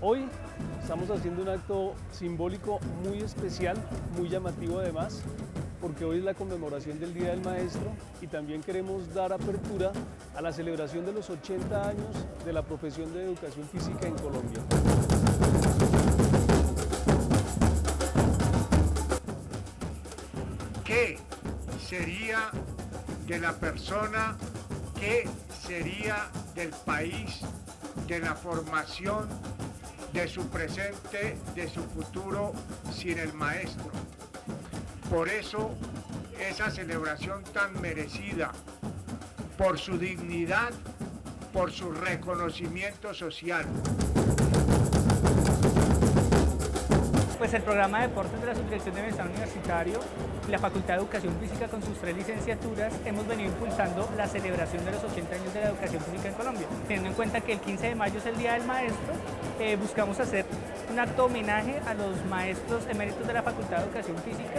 Hoy estamos haciendo un acto simbólico muy especial, muy llamativo además, porque hoy es la conmemoración del Día del Maestro y también queremos dar apertura a la celebración de los 80 años de la profesión de educación física en Colombia. ¿Qué sería de la persona que sería del país, de la formación, de su presente, de su futuro sin el maestro? Por eso esa celebración tan merecida, por su dignidad, por su reconocimiento social. Pues el programa de deportes de la Subdirección de Bienestar Universitario y la Facultad de Educación Física con sus tres licenciaturas hemos venido impulsando la celebración de los 80 años de la educación física en Colombia. Teniendo en cuenta que el 15 de mayo es el Día del Maestro, eh, buscamos hacer un acto homenaje a los maestros eméritos de la Facultad de Educación Física.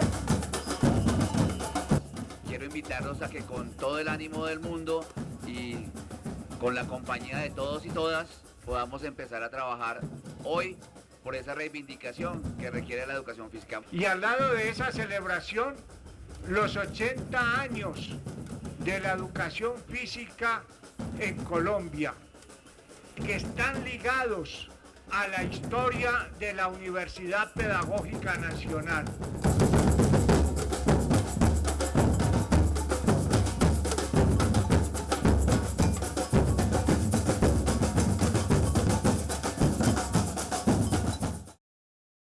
Quiero invitarlos a que con todo el ánimo del mundo y con la compañía de todos y todas podamos empezar a trabajar hoy por esa reivindicación que requiere la educación física. Y al lado de esa celebración, los 80 años de la educación física en Colombia, que están ligados a la historia de la Universidad Pedagógica Nacional.